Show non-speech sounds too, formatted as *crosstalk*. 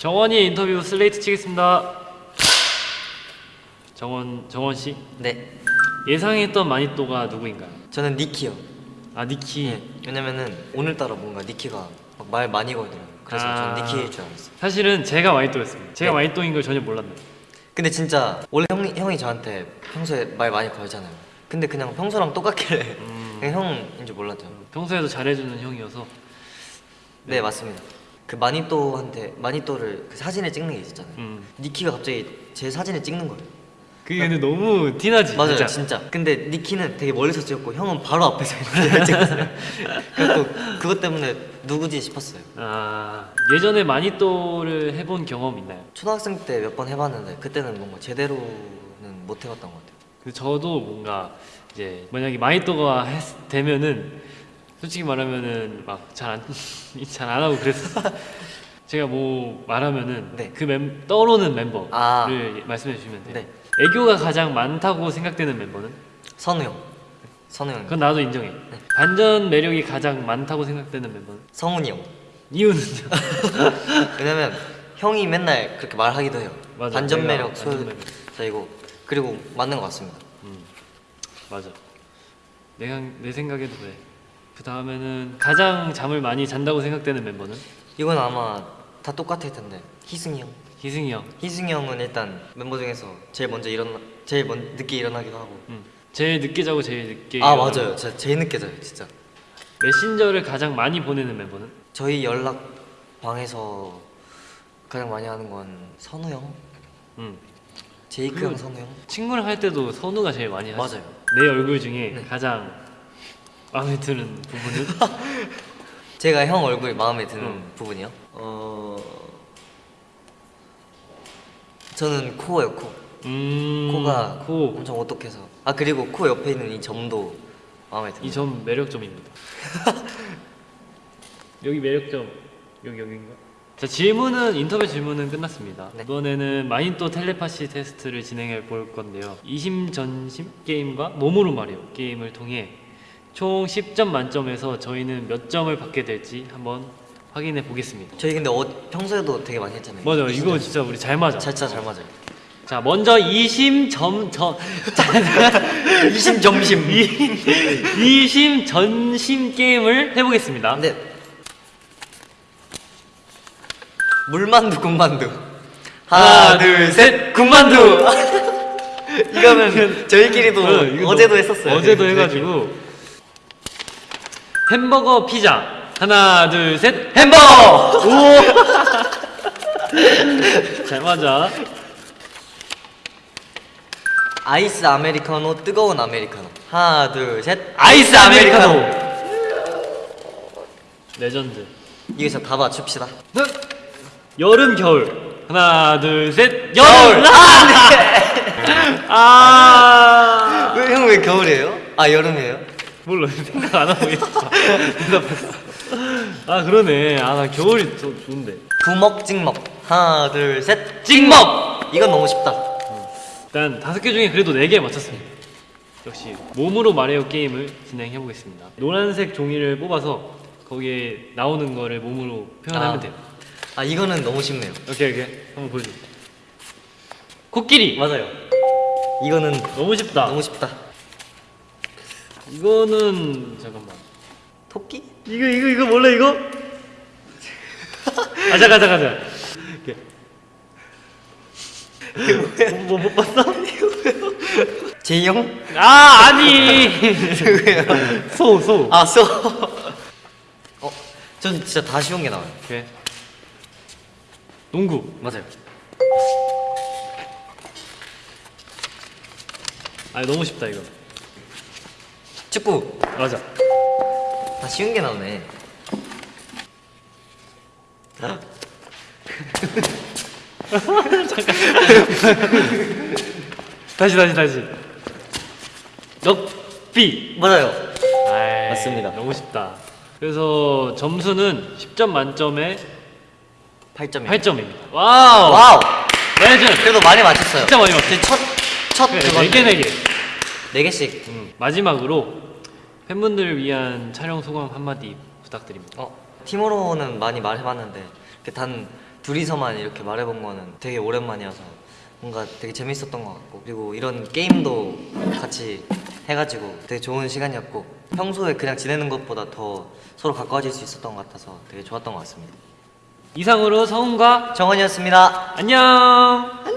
정원이 인터뷰 슬레이트 치겠습니다. 정원 정원 씨 네, 예상했던 마니또가 누구인가요? 저는 니키요. 아 니키. 네, 왜냐면은 오늘따라 뭔가 니키가 막 말 많이 걸더라고요. 그래서 아. 저는 니키일 줄 알았어요. 사실은 제가 마니또였습니다. 제가 네. 마니또인 걸 전혀 몰랐네요. 근데 진짜 원래 형이, 형이 저한테 평소에 말 많이 걸잖아요. 근데 그냥 평소랑 똑같길래 음. 형인 줄 몰랐죠. 평소에도 잘해주는 형이어서 네, 맞습니다. 그 마니또한테 마니또를 그 사진을 찍는 게 있었잖아요. 음. 니키가 갑자기 제 사진을 찍는 거예요. 그게 근데 너무 티나지. 맞아요, 진짜. 진짜. 근데 니키는 되게 멀리서 찍었고 형은 바로 앞에서 이렇게 *laughs* 찍었어요. 그래서 그것 때문에 누구지 싶었어요. 아 예전에 마니또를 해본 경험 있나요? 초등학생 때 몇 번 해봤는데 그때는 뭔가 제대로는 못 해봤던 것 같아요. 그 저도 뭔가 이제 만약에 마니또가 했- 되면은 솔직히 말하면은 막 잘안 *laughs* 잘안 하고 그랬어. *laughs* 제가 뭐 말하면은 네. 그 멤, 떠오르는 멤버를 아. 말씀해 주시면 돼요. 네. 애교가 가장 많다고 생각되는 멤버는? 선우 형, 선우 형, 그건 나도 인정해. 네. 반전 매력이 가장 많다고 생각되는 멤버는? 성훈이 형. 이유는요? *laughs* 왜냐면 형이 맨날 그렇게 말하기도 해요. 맞아, 반전 매력, 반전 소 매력. 저이고 그리고 맞는 것 같습니다. 음, 맞아. 내가 내 생각에도 그래. 그 다음에는 가장 잠을 많이 잔다고 생각되는 멤버는 이건 아마 다 똑같을 텐데 희승이 형. 희승이 형. 희승이 형은 일단 멤버 중에서 제일 먼저 일어나, 제일 먼 늦게 일어나기도 하고. 음. 제일 늦게 자고 제일 늦게. 아 일어나고. 맞아요, 진짜 제일 늦게 자요, 진짜. 메신저를 가장 많이 보내는 멤버는? 저희 연락 방에서 가장 많이 하는 건 선우 형, 음. 제이크 형, 선우 형. 친구랑 할 때도 선우가 제일 많이 하죠. 맞아요. 내 얼굴 중에 네. 가장 마음에 드는 부분은? *laughs* 제가 형 얼굴 마음에 드는 음. 부분이요? 어 저는 코예요, 코. 음. 코가 코. 엄청 오똑해서. 아 그리고 코 옆에 있는 이 점도 마음에 듭니다. 이점 매력점입니다. *laughs* 여기 매력점 여기 여기인가? 자 질문은 인터뷰 질문은 끝났습니다. 네. 이번에는 마인또 텔레파시 테스트를 진행해 볼 건데요. 이심전심 게임과 몸으로 말해요 게임을 통해 총 10점 만점에서 저희는 몇 점을 받게 될지 한번 확인해 보겠습니다. 저희 근데 어, 평소에도 되게 많이 했잖아요. 맞아 이 이거. 진짜 우리 잘 맞아. 진짜 잘 맞아요. 자 먼저 이심점점 *laughs* 이심 점심. 이심 전심 게임을 해보겠습니다. 근데 물만두 국만두. 하나, 둘, 셋, 군만두. *laughs* 이거는 저희끼리도 어, 너- 했었어요. 어제도 네. 해가지고 햄버거 피자. 하나 둘 셋. 햄버거! 오잘 *laughs* 맞아. 아이스 아메리카노 뜨거운 아메리카노. 하나 둘 셋. 아이스 아메리카노! 레전드. 이거 진짜 다 맞춥시다. 여름 겨울. 하나 둘 셋. 겨울! 여름! 아. 왜 형 왜 겨울이에요? 아 여름이에요? 몰라 생각 안 하고 있어 대답했어 아 그러네 아 나 겨울이 더 좋은데 부먹 찍먹. 하나 둘 셋. 찍먹 이건 너무 쉽다. 일단 다섯 개 중에 그래도 네 개 맞췄습니다. 역시 몸으로 말해요 게임을 진행해 보겠습니다. 노란색 종이를 뽑아서 거기에 나오는 거를 몸으로 표현하면 아. 돼요. 아 이거는 너무 쉽네요. 오케이 오케이 한번 보여줘. 코끼리 맞아요. 이거는 너무 쉽다. 너무 쉽다. 이거는 잠깐만. 토끼? 이거 이거 이거 몰래 이거? 아 잠깐 잠깐 잠깐. 뭐못 봤어? 제이 형? 아 아니. 누구예요? 소 소. 아 쏘. 어, 전 진짜 다 쉬운 게 나와요. 오케이. 농구. 맞아요. 아 너무 쉽다 이거. 축구. 맞아. 다 쉬운 게 나오네. 다시 다시 다시. 럭비. 맞아요. 아이, 맞습니다. 너무 쉽다. 그래서 점수는 10점 만점에 8점이요. 8점입니다. 와우. 와우. 레전드. 그래도 많이 맞췄어요. 진짜 많이 맞췄어요. 첫 첫 그래, 그거 네 개, 네 개. 네 개씩. 음, 마지막으로 팬분들을 위한 촬영 소감 한마디 부탁드립니다. 어, 팀으로는 많이 말해봤는데 단 둘이서만 이렇게 말해본 거는 되게 오랜만이어서 뭔가 되게 재밌었던 것 같고 그리고 이런 게임도 같이 해가지고 되게 좋은 시간이었고 평소에 그냥 지내는 것보다 더 서로 가까워질 수 있었던 것 같아서 되게 좋았던 것 같습니다. 이상으로 성훈과 정원이었습니다. 안녕.